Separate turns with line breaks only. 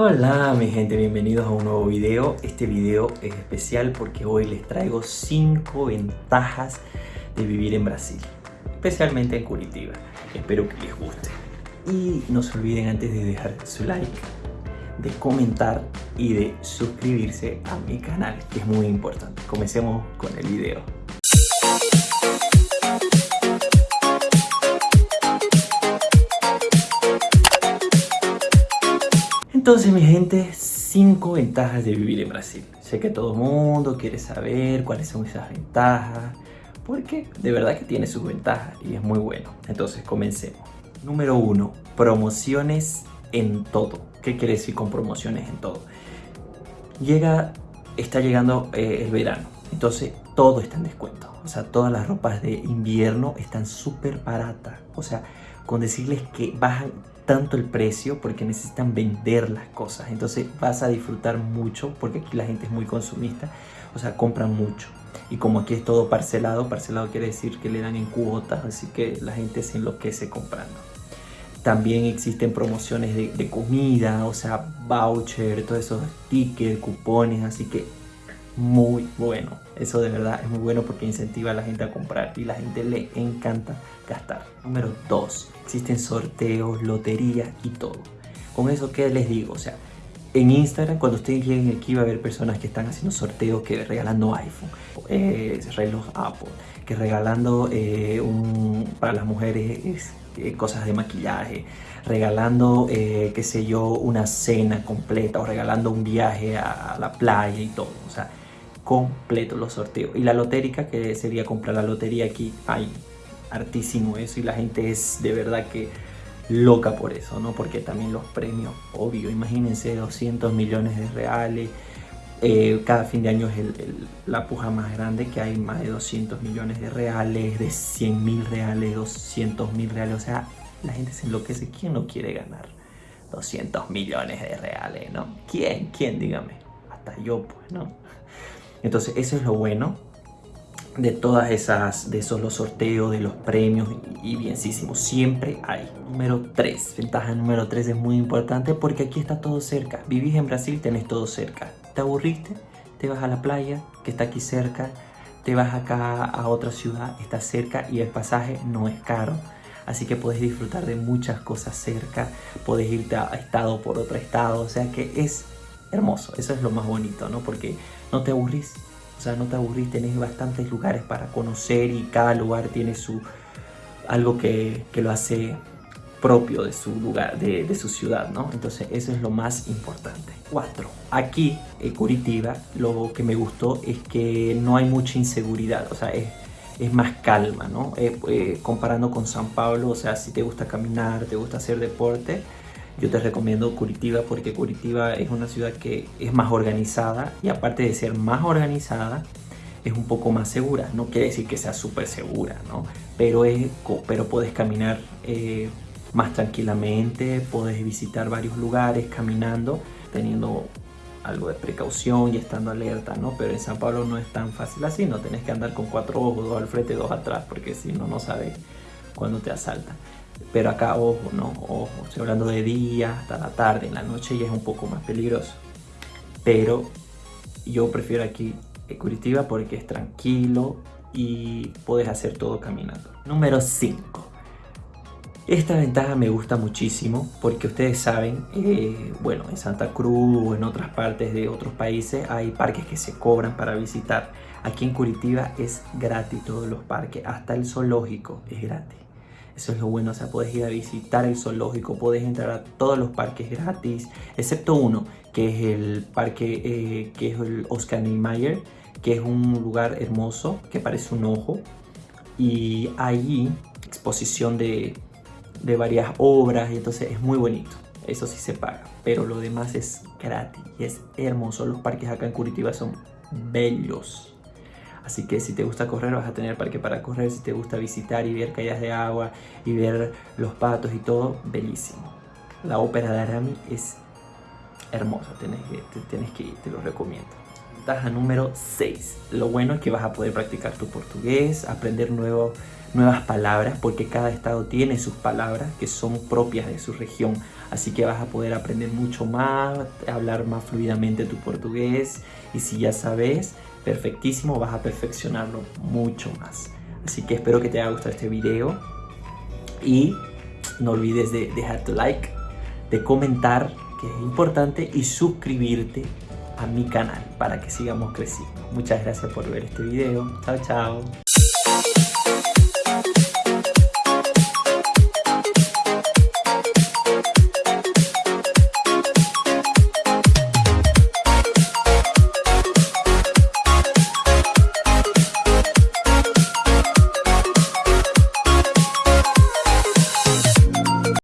Hola mi gente, bienvenidos a un nuevo video. Este video es especial porque hoy les traigo 5 ventajas de vivir en Brasil, especialmente en Curitiba. Espero que les guste. Y no se olviden antes de dejar su like, de comentar y de suscribirse a mi canal, que es muy importante. Comencemos con el video. Entonces mi gente, 5 ventajas de vivir en Brasil. Sé que todo mundo quiere saber cuáles son esas ventajas, porque de verdad que tiene sus ventajas y es muy bueno. Entonces comencemos. Número 1. Promociones en todo. ¿Qué quiere decir con promociones en todo? Llega, está llegando eh, el verano, entonces todo está en descuento. O sea, todas las ropas de invierno están súper baratas. O sea, con decirles que bajan tanto el precio porque necesitan vender las cosas. Entonces vas a disfrutar mucho porque aquí la gente es muy consumista, o sea, compran mucho. Y como aquí es todo parcelado, parcelado quiere decir que le dan en cuotas, así que la gente se enloquece comprando. También existen promociones de, de comida, o sea, voucher, todos esos tickets, cupones, así que muy bueno. Eso de verdad es muy bueno porque incentiva a la gente a comprar y la gente le encanta gastar. Número 2. Existen sorteos, loterías y todo. Con eso, ¿qué les digo? O sea, en Instagram, cuando ustedes lleguen aquí va a haber personas que están haciendo sorteos, que regalando iPhone, eh, reloj Apple, que regalando eh, un, para las mujeres eh, cosas de maquillaje, regalando, eh, qué sé yo, una cena completa o regalando un viaje a la playa y todo. O sea, completo los sorteos. Y la lotérica, que sería comprar la lotería aquí, hay hartísimo eso y la gente es de verdad que loca por eso, ¿no? Porque también los premios, obvio, imagínense 200 millones de reales, eh, cada fin de año es la puja más grande que hay más de 200 millones de reales, de 100 mil reales, 200 mil reales, o sea, la gente se enloquece, ¿quién no quiere ganar 200 millones de reales, no? ¿Quién? ¿Quién? Dígame, hasta yo pues, ¿no? Entonces eso es lo bueno de todas esas, de esos los sorteos, de los premios y bienísimo, siempre hay. Número 3, ventaja número 3 es muy importante porque aquí está todo cerca. Vivís en Brasil, tenés todo cerca. ¿Te aburriste? Te vas a la playa que está aquí cerca, te vas acá a otra ciudad, está cerca y el pasaje no es caro. Así que puedes disfrutar de muchas cosas cerca, puedes irte a estado por otro estado, o sea que es hermoso, eso es lo más bonito, ¿no? Porque no te aburrís, o sea, no te aburrís, tenés bastantes lugares para conocer y cada lugar tiene su algo que, lo hace propio de su lugar, de, su ciudad, ¿no? Entonces eso es lo más importante. Cuatro, aquí en Curitiba lo que me gustó es que no hay mucha inseguridad, o sea, es, más calma, ¿no? Eh, eh, comparando con San Pablo, o sea, si te gusta caminar, te gusta hacer deporte, yo te recomiendo Curitiba porque Curitiba es una ciudad que es más organizada y aparte de ser más organizada, es un poco más segura. No quiere decir que sea súper segura, ¿no? Pero, es, pero puedes caminar eh, más tranquilamente, puedes visitar varios lugares caminando, teniendo algo de precaución y estando alerta, ¿no? Pero en San Pablo no es tan fácil así, no tenés que andar con cuatro ojos, dos al frente, dos atrás, porque si no, no sabes cuándo te asaltan. Pero acá, ojo, no, ojo, estoy hablando de día hasta la tarde, en la noche ya es un poco más peligroso. Pero yo prefiero aquí Curitiba porque es tranquilo y puedes hacer todo caminando. Número 5. Esta ventaja me gusta muchísimo porque ustedes saben, eh, bueno, en Santa Cruz o en otras partes de otros países hay parques que se cobran para visitar. Aquí en Curitiba es gratis todos los parques, hasta el zoológico es gratis. Eso es lo bueno, o sea, puedes ir a visitar el zoológico, puedes entrar a todos los parques gratis, excepto uno, que es el parque, eh, que es el Oscar Niemeyer, que es un lugar hermoso, que parece un ojo. Y allí, exposición de, de varias obras, y entonces es muy bonito. Eso sí se paga, pero lo demás es gratis y es hermoso. Los parques acá en Curitiba son bellos. Así que si te gusta correr vas a tener parque para correr, si te gusta visitar y ver caídas de agua y ver los patos y todo, bellísimo. La ópera de Arami es hermosa, tienes que, tienes que te lo recomiendo. Ventaja número 6. Lo bueno es que vas a poder practicar tu portugués, aprender nuevos nuevas palabras porque cada estado tiene sus palabras que son propias de su región. Así que vas a poder aprender mucho más, hablar más fluidamente tu portugués y si ya sabes, perfectísimo, vas a perfeccionarlo mucho más. Así que espero que te haya gustado este video y no olvides de dejar tu like, de comentar, que es importante, y suscribirte a mi canal para que sigamos creciendo. Muchas gracias por ver este video. Chao, chao.